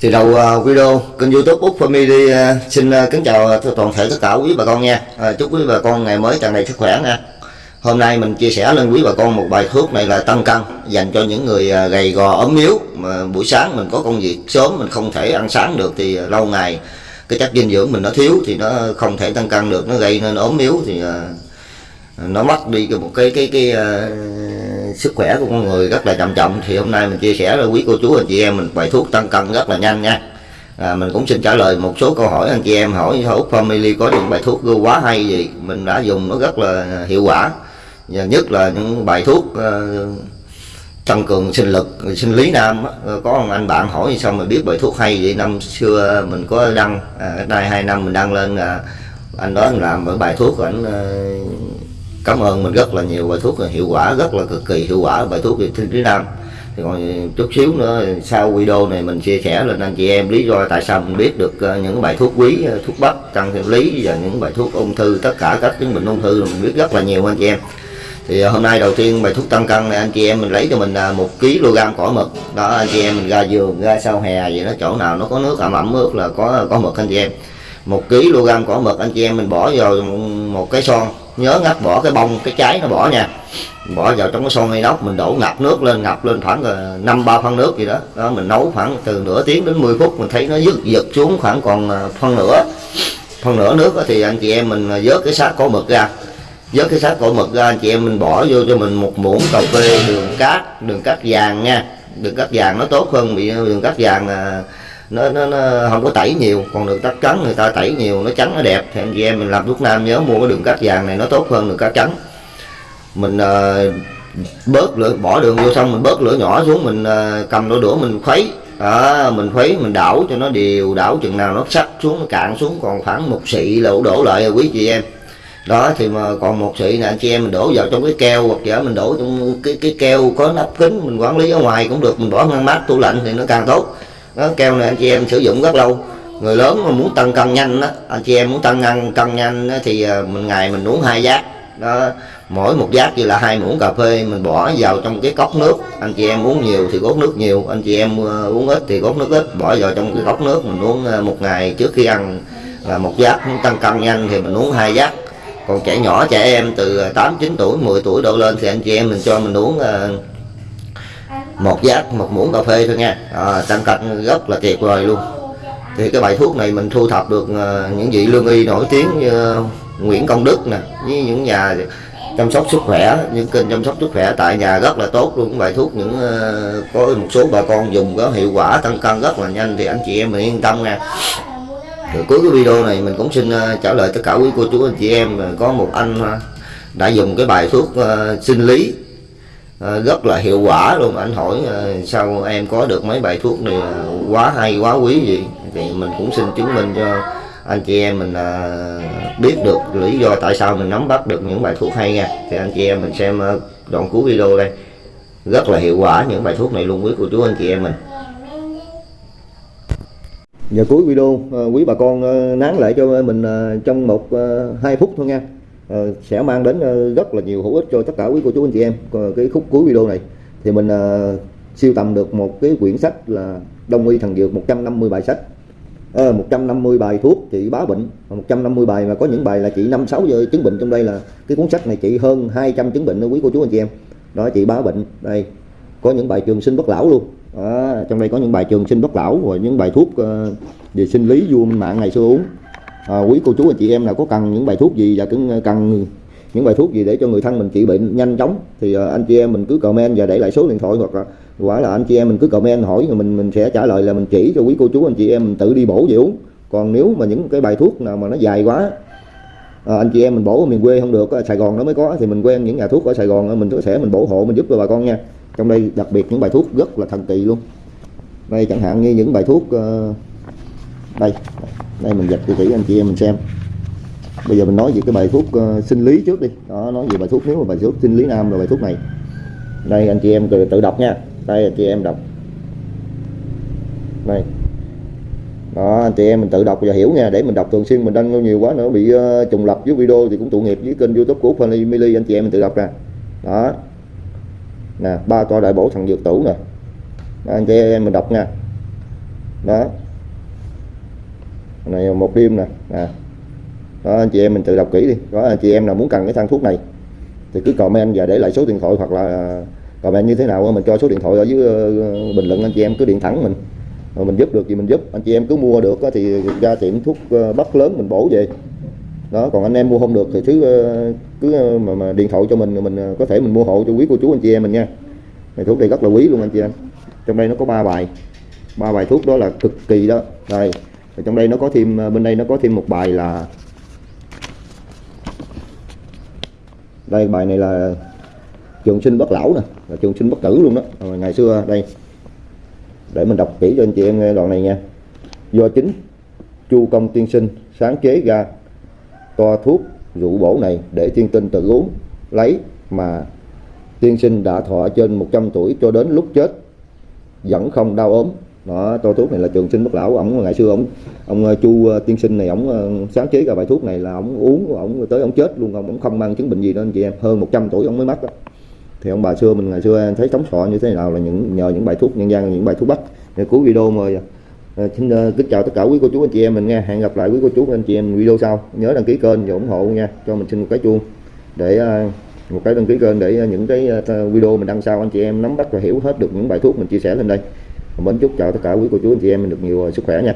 thì đầu uh, video kênh youtube Úc Family uh, xin uh, kính chào toàn thể tất cả quý bà con nha. Chúc quý bà con ngày mới tràn đầy sức khỏe nha. Hôm nay mình chia sẻ lên quý bà con một bài thuốc này là tăng cân Dành cho những người gầy gò ốm yếu. Mà Buổi sáng mình có công việc sớm mình không thể ăn sáng được thì lâu ngày Cái chất dinh dưỡng mình nó thiếu thì nó không thể tăng cân được. Nó gây nên ốm yếu thì nó mất đi một cái cái cái, cái sức khỏe của con người rất là chậm trọng. Thì hôm nay mình chia sẻ với quý cô chú anh chị em mình bài thuốc tăng cân rất là nhanh nha. À, mình cũng xin trả lời một số câu hỏi anh chị em hỏi. Úc Family có những bài thuốc quá hay gì? Mình đã dùng nó rất là hiệu quả. Và nhất là những bài thuốc uh, tăng cường sinh lực sinh lý nam ờ, có một anh bạn hỏi sao mà biết bài thuốc hay vậy? Năm xưa mình có đăng à, đây hai năm mình đăng lên à, anh đó làm một bài thuốc của anh ờ, cảm ơn mình rất là nhiều, bài thuốc hiệu quả, rất là cực kỳ hiệu quả, bài thuốc thiên sinh nam thì còn chút xíu nữa, sau video này mình chia sẻ lên anh chị em lý do tại sao mình biết được ờ, những bài thuốc quý ờ, thuốc bắc, tăng thêm lý và những bài thuốc ung thư, tất cả các chứng bệnh ung thư mình biết rất là nhiều, anh chị em. Thì ờ, hôm nay đầu tiên bài thuốc tăng cân này, anh chị em mình lấy cho mình một kg cỏ mực. Đó, anh chị em mình ra giường ra sau hè vậy đó, chỗ nào nó có nước ẩm ẩm ướt là có có mực, anh chị em. Một kg cỏ mực, anh chị em mình bỏ vào một cái son nhớ ngắt bỏ cái bông, cái trái nó bỏ nha. Bỏ vào trong cái son inox mình đổ ngập nước lên, ngập lên khoảng ờ, năm, ba phân nước gì đó. Đó, mình nấu khoảng từ nửa tiếng đến 10 phút, mình thấy nó dứt giật xuống khoảng còn ờ, phân nửa. Phân nửa nước thì anh chị em mình ờ, vớt cái xác cổ mực ra. Vớt cái xác cổ mực ra, anh chị em mình bỏ vô cho mình một muỗng cà phê đường cát đường cát vàng nha. Đường cát vàng nó tốt hơn, bị đường cát vàng nó, nó, nó không có tẩy nhiều. Còn đường cắt trắng người ta tẩy nhiều nó trắng nó đẹp. Thì anh chị em mình làm thuốc nam nhớ mua cái đường cắt vàng này nó tốt hơn đường cắt trắng. Mình uh, bớt lửa bỏ đường vô xong mình bớt lửa nhỏ xuống mình uh, cầm đôi đũa mình khuấy. À, mình khuấy mình đảo cho nó đều đảo chừng nào nó sắc xuống nó cạn xuống. Còn khoảng một xị là đổ lại quý chị em. Đó thì mà còn một xị là anh chị em mình đổ vào trong cái keo hoặc giả mình đổ trong cái cái keo có nắp kính mình quản lý ở ngoài cũng được. Mình bỏ ngăn mát tủ lạnh thì nó càng tốt đó keo này anh chị em sử dụng rất lâu. Người lớn mà muốn tăng cân nhanh đó anh à, chị em muốn tăng cân cân nhanh đó, thì à, mình ngày mình uống hai giác. Đó mỗi một giác như là hai muỗng cà phê mình bỏ vào trong cái cốc nước. Anh chị em uống nhiều thì cốt nước nhiều anh chị em à, uống ít thì cốt nước ít. Bỏ vào trong cái cốc nước mình uống một ngày trước khi ăn là một giác. Muốn tăng cân nhanh thì mình uống hai giác. Còn trẻ nhỏ trẻ em từ 8 9 tuổi 10 tuổi đổ lên thì anh chị em mình cho mình uống một giác một muỗng cà phê thôi nha. À, tăng cân rất là tuyệt vời luôn. Thì cái bài thuốc này mình thu thập được ờ, những vị lương y nổi tiếng như ờ, Nguyễn Công Đức nè với những nhà chăm sóc sức khỏe những kênh chăm sóc sức khỏe tại nhà rất là tốt luôn. Bài thuốc những có một số bà con dùng có hiệu quả tăng cân rất là nhanh thì anh chị em mình yên tâm nha. Rồi cuối cái video này mình cũng xin trả lời tất cả quý cô chú anh chị em. Có một anh đã dùng cái bài thuốc sinh lý Ờ, rất là hiệu quả luôn anh hỏi ờ, sao em có được mấy bài thuốc này ờ, quá hay, quá quý gì. Thì mình cũng xin chứng minh cho anh chị em mình biết được lý do tại sao mình nắm bắt được những bài thuốc hay nha. Thì anh chị em mình xem đoạn cuối video đây. Rất là hiệu quả những bài thuốc này luôn, quý cô chú, anh chị em mình. Giờ cuối video quý bà con nán lại cho mình trong một hai phút thôi nha. Ờ, sẽ mang đến ờ, rất là nhiều hữu ích cho tất cả quý cô chú anh chị em. Cái khúc cuối video này thì mình ờ, siêu tầm được một cái quyển sách là Đông y thần dược 150 bài sách. À, 150 bài thuốc trị bá bệnh. 150 bài mà có những bài là trị 5 6 giờ chứng bệnh. Trong đây là cái cuốn sách này trị hơn 200 chứng bệnh đó quý cô chú anh chị em. Đó trị bá bệnh. Đây có những bài trường sinh bất lão luôn. À, trong đây có những bài trường sinh bất lão và những bài thuốc uh, về sinh lý vua mạng ngày xưa uống à, quý cô chú anh chị em nào có cần những bài thuốc gì và cũng ờ, cần những bài thuốc gì để cho người thân mình trị bệnh nhanh chóng thì ờ, anh chị em mình cứ comment và để lại số điện thoại hoặc là quả là anh chị em mình cứ comment hỏi rồi mình mình sẽ trả lời là mình chỉ cho quý cô chú anh chị em mình tự đi bổ về uống. Còn nếu mà những cái bài thuốc nào mà nó dài quá à, anh chị em mình bổ ở miền quê không được ở Sài Gòn nó mới có thì mình quen những nhà thuốc ở Sài Gòn mình có thể mình bổ hộ mình giúp cho bà con nha. Trong đây đặc biệt những bài thuốc rất là thần kỳ luôn. Đây chẳng hạn như những bài thuốc uh, đây đây mình dịch cho kỹ anh chị em mình xem. Bây giờ mình nói về cái bài thuốc uh, sinh lý trước đi. Đó nói về bài thuốc nếu mà bài thuốc sinh lý nam là bài thuốc này. Đây anh chị em tự, đọc nha. Đây anh chị em đọc. Đây. Đó anh chị em mình tự đọc và hiểu nha. Để mình đọc thường xuyên mình đăng nhiều quá nữa bị uh, trùng lập với video thì cũng tội nghiệp với kênh youtube của Family Mili. Anh chị em mình tự đọc ra. Đó. Nè ba toa đại bổ thằng dược tủ nè. Đó, anh chị em mình đọc nha. Đó này một đêm nè. À. đó anh chị em mình tự đọc kỹ đi. Có anh chị em nào muốn cần cái thang thuốc này thì cứ comment và để lại số điện thoại hoặc là à, comment như thế nào mình cho số điện thoại ở dưới ờ, bình luận anh chị em cứ điện thẳng mình. Rồi mình giúp được thì mình giúp. Anh chị em cứ mua được thì ra tiệm thuốc ờ, bắc lớn mình bổ về. Đó còn anh em mua không được thì ờ, cứ cứ mà, mà điện thoại cho mình mình có thể mình mua hộ cho quý cô chú anh chị em mình nha. Này thuốc này rất là quý luôn anh chị em. Trong đây nó có ba bài. Ba bài thuốc đó là cực kỳ đó. Đây. Rồi trong đây nó có thêm ờ, bên đây nó có thêm một bài là đây, bài này là trường sinh bất lão nè, là trường sinh bất tử luôn đó. Rồi ngày xưa, đây, để mình đọc kỹ cho anh chị em nghe đoạn này nha. Do chính chu công tiên sinh sáng chế ra toa thuốc rượu bổ này để tiên tinh tự uống, lấy mà tiên sinh đã thọ trên 100 tuổi cho đến lúc chết, vẫn không đau ốm đó, tô thuốc này là trường sinh bất lão ổng. Ngày xưa ổng ông ờ, chu ờ, tiên sinh này, ổng ờ, sáng chế ra bài thuốc này là ổng uống, ổng tới ổng chết luôn. Ổng không mang chứng bệnh gì đó anh chị em, hơn 100 tuổi ổng mới mất đó. Thì ông bà xưa mình ngày xưa thấy sống sọ như thế nào là những, nhờ những bài thuốc nhân gian, những bài thuốc bắc. Để cuối video mời xin kính chào tất cả quý cô chú, anh chị em mình nghe. Hẹn gặp lại quý cô chú, anh chị em video sau. Nhớ đăng ký kênh và ủng hộ nha. Cho mình xin một cái chuông để một cái đăng ký kênh để những cái video mình đăng sau. Anh chị em nắm bắt và hiểu hết được những bài thuốc mình chia sẻ lên đây mến chúc chào tất cả quý cô chú, anh chị em mình được nhiều sức khỏe nha.